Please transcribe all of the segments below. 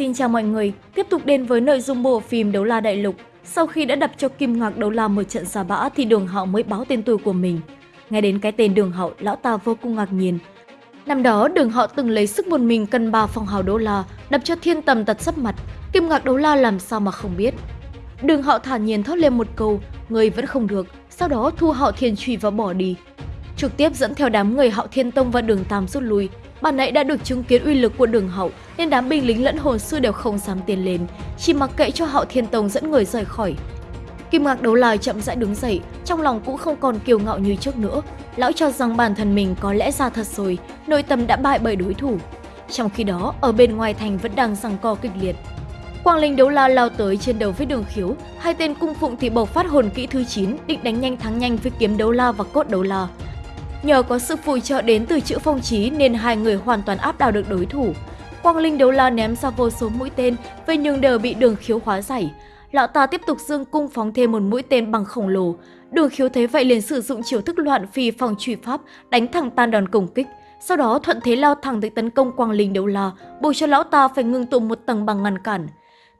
Xin chào mọi người, tiếp tục đến với nội dung bộ phim Đấu La Đại Lục. Sau khi đã đập cho Kim Ngạc Đấu La một trận xà bã thì Đường Hạo mới báo tên tuổi của mình. Nghe đến cái tên Đường Hạo, lão ta vô cùng ngạc nhiên. Năm đó, Đường Hạo từng lấy sức một mình cân ba phong hào Đấu La, đập cho thiên tầm tật sắp mặt. Kim Ngạc Đấu La làm sao mà không biết. Đường Hạo thản nhiên thốt lên một câu, người vẫn không được, sau đó thu Hạo Thiên Trùy và bỏ đi. Trực tiếp dẫn theo đám người Hạo Thiên Tông và Đường Tam rút lui, Ban nãy đã được chứng kiến uy lực của đường hậu nên đám binh lính lẫn hồn sư đều không dám tiến lên, chỉ mặc kệ cho hậu thiên tông dẫn người rời khỏi. Kim Ngạc đấu lai chậm rãi đứng dậy, trong lòng cũng không còn kiêu ngạo như trước nữa. Lão cho rằng bản thân mình có lẽ ra thật rồi, nội tâm đã bại bởi đối thủ. Trong khi đó, ở bên ngoài thành vẫn đang giằng co kịch liệt. Quang Linh đấu la lao tới trên đầu với đường khiếu, hai tên cung phụng thì bộc phát hồn kỹ thứ 9, định đánh nhanh thắng nhanh với kiếm đấu la và cốt đấu la. Nhờ có sự phù trợ đến từ chữ phong trí nên hai người hoàn toàn áp đảo được đối thủ. Quang Linh đấu la ném ra vô số mũi tên, về nhưng đều bị đường khiếu hóa giải. Lão ta tiếp tục dương cung phóng thêm một mũi tên bằng khổng lồ. Đường khiếu thấy vậy liền sử dụng chiêu thức loạn phi phòng truy pháp, đánh thẳng tan đòn công kích. Sau đó thuận thế lao thẳng tới tấn công Quang Linh đấu la, buộc cho lão ta phải ngưng tụ một tầng bằng ngăn cản.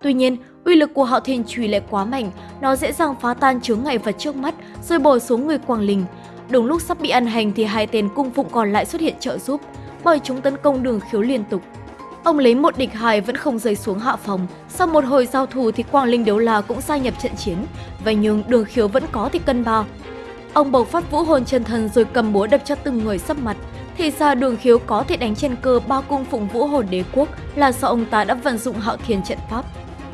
Tuy nhiên, uy lực của Hạo Thiên Chùy lại quá mạnh, nó dễ dàng phá tan chướng ngại vật trước mắt, rồi bổ xuống người Quang Linh. Đúng lúc sắp bị ăn hành thì hai tên cung phụng còn lại xuất hiện trợ giúp, bởi chúng tấn công đường khiếu liên tục. Ông lấy một địch hai vẫn không rơi xuống hạ phòng, sau một hồi giao thủ thì Quang Linh Đấu La cũng gia nhập trận chiến, vậy nhưng đường khiếu vẫn có thì cân ba. Ông bộc phát vũ hồn chân thần rồi cầm búa đập cho từng người sắp mặt, thì ra đường khiếu có thể đánh trên cơ ba cung phụng vũ hồn đế quốc là do ông ta đã vận dụng hạo thiên trận pháp.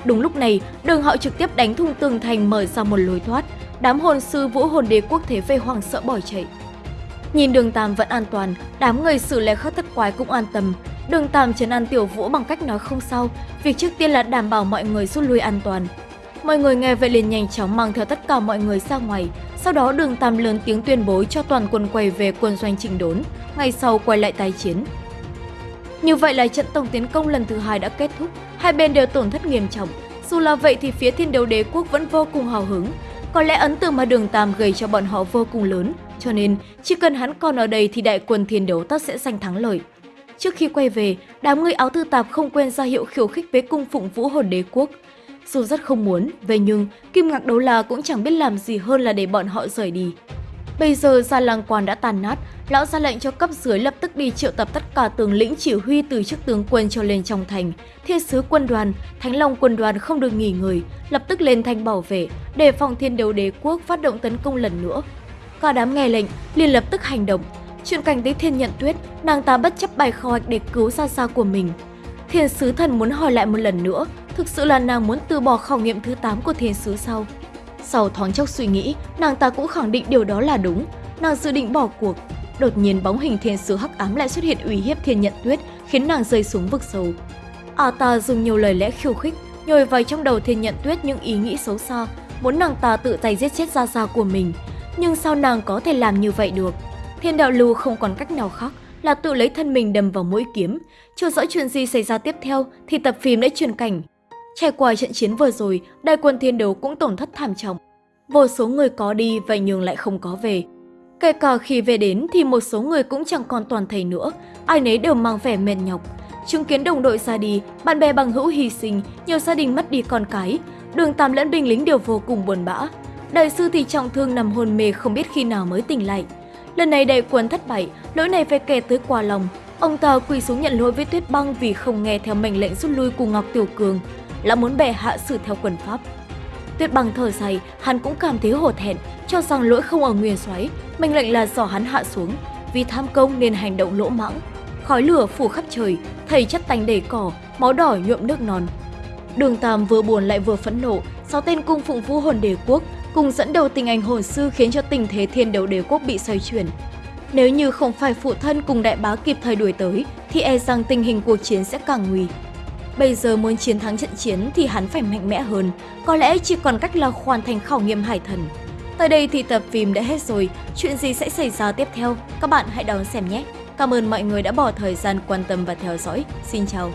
Đúng lúc này, đường hạo trực tiếp đánh thùng tường thành mở ra một lối thoát, đám hồn sư vũ hồn đế quốc thế về hoàng sợ bỏ chạy. Nhìn đường Tam vẫn an toàn, đám người xử lè khắc thất quái cũng an tâm. Đường Tam trấn an tiểu vũ bằng cách nói không sao, việc trước tiên là đảm bảo mọi người rút lui an toàn. Mọi người nghe vậy liền nhanh chóng mang theo tất cả mọi người ra ngoài, sau đó đường Tam lớn tiếng tuyên bố cho toàn quân quay về quân doanh chỉnh đốn, ngày sau quay lại tái chiến. Như vậy là trận tổng tiến công lần thứ hai đã kết thúc, hai bên đều tổn thất nghiêm trọng. Dù là vậy thì phía thiên đấu đế quốc vẫn vô cùng hào hứng, có lẽ ấn tượng mà đường Tam gây cho bọn họ vô cùng lớn, cho nên chỉ cần hắn còn ở đây thì đại quân thiên đấu tất sẽ giành thắng lợi. Trước khi quay về, đám người áo tư tạp không quên ra hiệu khiêu khích với cung phụng vũ hồn đế quốc. Dù rất không muốn, vậy nhưng Kim Ngạc Đấu La cũng chẳng biết làm gì hơn là để bọn họ rời đi. Bây giờ gia làng quan đã tàn nát, lão ra lệnh cho cấp dưới lập tức đi triệu tập tất cả tướng lĩnh chỉ huy từ chức tướng quân cho lên trong thành. Thiên sứ quân đoàn, Thánh Long quân đoàn không được nghỉ ngơi, lập tức lên thành bảo vệ, để phòng thiên đấu đế quốc phát động tấn công lần nữa. Cả đám nghe lệnh, liền lập tức hành động. Chuyện cảnh tới thiên nhận tuyết, nàng ta bất chấp bài khảo hoạch để cứu xa xa của mình. Thiên sứ thần muốn hỏi lại một lần nữa, thực sự là nàng muốn từ bỏ khảo nghiệm thứ 8 của thiên sứ sau. Sau thoáng chốc suy nghĩ, nàng ta cũng khẳng định điều đó là đúng. Nàng dự định bỏ cuộc. Đột nhiên bóng hình thiên sứ hắc ám lại xuất hiện uy hiếp thiên nhận tuyết, khiến nàng rơi xuống vực sâu. À ta dùng nhiều lời lẽ khiêu khích, nhồi vào trong đầu thiên nhận tuyết những ý nghĩ xấu xa, muốn nàng ta tự tay giết chết gia gia của mình. Nhưng sao nàng có thể làm như vậy được? Thiên đạo lưu không còn cách nào khác là tự lấy thân mình đâm vào mũi kiếm. Chưa rõ chuyện gì xảy ra tiếp theo thì tập phim đã truyền cảnh. Trải qua trận chiến vừa rồi, đại quân thiên đấu cũng tổn thất thảm trọng. Vô số người có đi vậy nhưng lại không có về. Kể cả khi về đến thì một số người cũng chẳng còn toàn thầy nữa, ai nấy đều mang vẻ mệt nhọc. Chứng kiến đồng đội ra đi, bạn bè bằng hữu hy sinh, nhiều gia đình mất đi con cái, đường tam lẫn binh lính đều vô cùng buồn bã. Đại sư thì trọng thương nằm hôn mê không biết khi nào mới tỉnh lại. Lần này đại quân thất bại, lỗi này phải kể tới quả lòng. Ông ta quỳ xuống nhận lỗi với Tuyết Băng vì không nghe theo mệnh lệnh rút lui của Ngọc Tiểu Cường, là muốn bè hạ xử theo quân pháp. Tuyết bằng thở dài, hắn cũng cảm thấy hổ thẹn, cho rằng lỗi không ở nguyên xoáy, mệnh lệnh là dò hắn hạ xuống, vì tham công nên hành động lỗ mãng. Khói lửa phủ khắp trời, thầy chất tành đầy cỏ, máu đỏ nhuộm nước non. Đường Tam vừa buồn lại vừa phẫn nộ, sáu tên cung phụng vũ hồn đế quốc cùng dẫn đầu tình ảnh hồn sư khiến cho tình thế thiên đấu đế quốc bị xoay chuyển. Nếu như không phải phụ thân cùng đại bá kịp thời đuổi tới, thì e rằng tình hình cuộc chiến sẽ càng nguy. Bây giờ muốn chiến thắng trận chiến thì hắn phải mạnh mẽ hơn, có lẽ chỉ còn cách là hoàn thành khảo nghiệm hải thần. Tới đây thì tập phim đã hết rồi, chuyện gì sẽ xảy ra tiếp theo? Các bạn hãy đón xem nhé! Cảm ơn mọi người đã bỏ thời gian quan tâm và theo dõi. Xin chào!